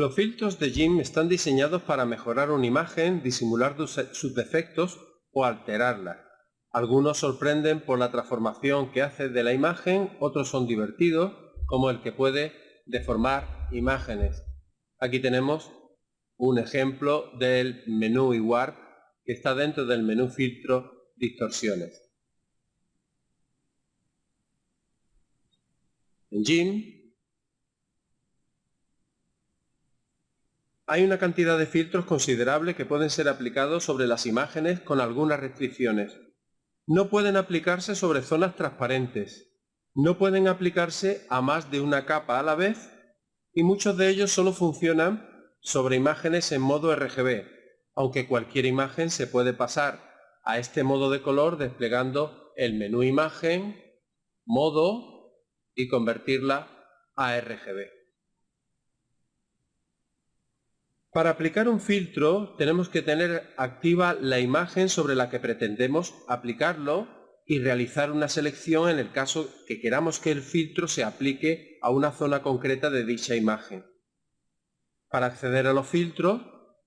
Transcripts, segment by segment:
Los filtros de GIMP están diseñados para mejorar una imagen, disimular sus defectos o alterarla. Algunos sorprenden por la transformación que hace de la imagen, otros son divertidos, como el que puede deformar imágenes. Aquí tenemos un ejemplo del menú Warp que está dentro del menú filtro distorsiones. En GIMP hay una cantidad de filtros considerable que pueden ser aplicados sobre las imágenes con algunas restricciones. No pueden aplicarse sobre zonas transparentes. No pueden aplicarse a más de una capa a la vez y muchos de ellos solo funcionan sobre imágenes en modo RGB, aunque cualquier imagen se puede pasar a este modo de color desplegando el menú imagen, modo y convertirla a RGB. Para aplicar un filtro tenemos que tener activa la imagen sobre la que pretendemos aplicarlo y realizar una selección en el caso que queramos que el filtro se aplique a una zona concreta de dicha imagen. Para acceder a los filtros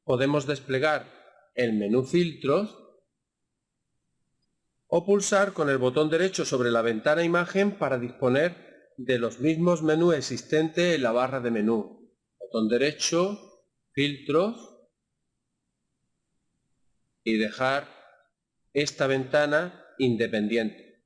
podemos desplegar el menú filtros o pulsar con el botón derecho sobre la ventana imagen para disponer de los mismos menús existentes en la barra de menú. Botón derecho, filtros y dejar esta ventana independiente.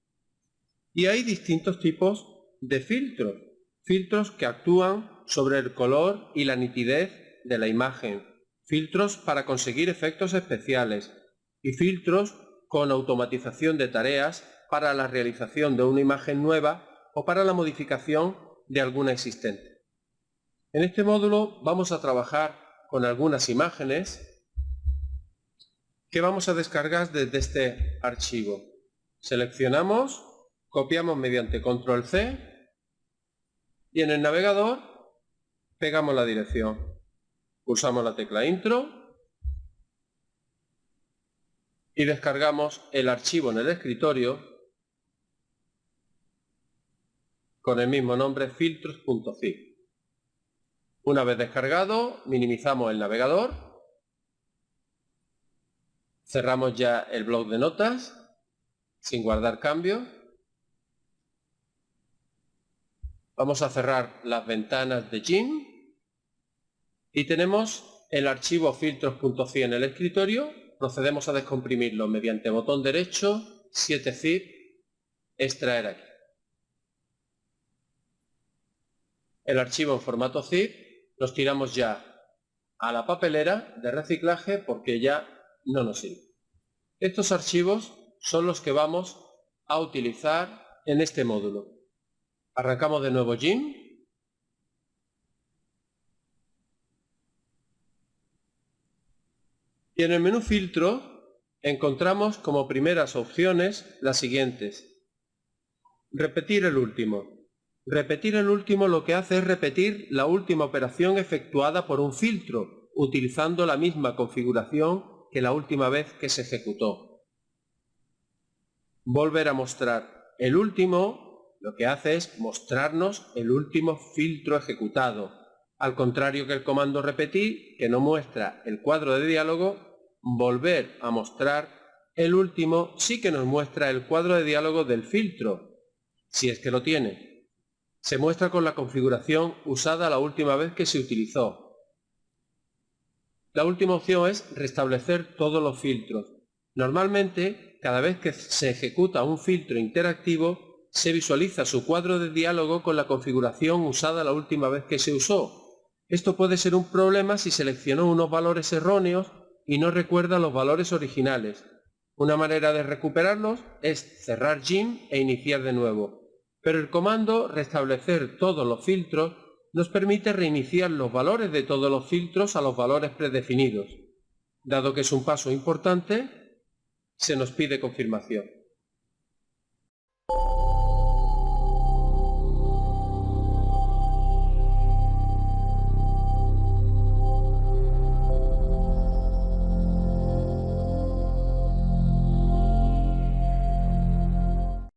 Y hay distintos tipos de filtros. Filtros que actúan sobre el color y la nitidez de la imagen, filtros para conseguir efectos especiales y filtros con automatización de tareas para la realización de una imagen nueva o para la modificación de alguna existente. En este módulo vamos a trabajar con algunas imágenes que vamos a descargar desde este archivo. Seleccionamos, copiamos mediante control C y en el navegador pegamos la dirección, pulsamos la tecla intro y descargamos el archivo en el escritorio con el mismo nombre filtros.zip. Una vez descargado, minimizamos el navegador, cerramos ya el blog de notas sin guardar cambios Vamos a cerrar las ventanas de GIMP y tenemos el archivo filtros.ci en el escritorio. Procedemos a descomprimirlo mediante botón derecho, 7zip, extraer aquí. El archivo en formato zip los tiramos ya a la papelera de reciclaje porque ya no nos sirve. Estos archivos son los que vamos a utilizar en este módulo. Arrancamos de nuevo GIMP. Y en el menú filtro encontramos como primeras opciones las siguientes. Repetir el último. Repetir el último lo que hace es repetir la última operación efectuada por un filtro, utilizando la misma configuración que la última vez que se ejecutó. Volver a mostrar el último lo que hace es mostrarnos el último filtro ejecutado, al contrario que el comando repetir, que no muestra el cuadro de diálogo, volver a mostrar el último sí que nos muestra el cuadro de diálogo del filtro, si es que lo tiene. Se muestra con la configuración usada la última vez que se utilizó. La última opción es restablecer todos los filtros. Normalmente, cada vez que se ejecuta un filtro interactivo, se visualiza su cuadro de diálogo con la configuración usada la última vez que se usó. Esto puede ser un problema si seleccionó unos valores erróneos y no recuerda los valores originales. Una manera de recuperarlos es cerrar GIMP e iniciar de nuevo pero el comando restablecer todos los filtros nos permite reiniciar los valores de todos los filtros a los valores predefinidos. Dado que es un paso importante, se nos pide confirmación.